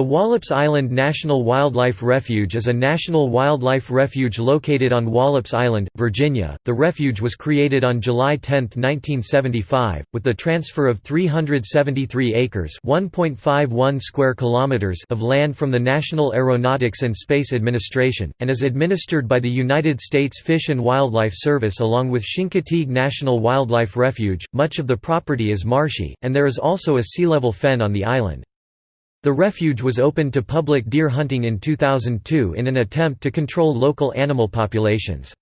The Wallops Island National Wildlife Refuge is a national wildlife refuge located on Wallops Island, Virginia. The refuge was created on July 10, 1975, with the transfer of 373 acres (1.51 square kilometers) of land from the National Aeronautics and Space Administration, and is administered by the United States Fish and Wildlife Service along with Chincoteague National Wildlife Refuge. Much of the property is marshy, and there is also a sea level fen on the island. The refuge was opened to public deer hunting in 2002 in an attempt to control local animal populations.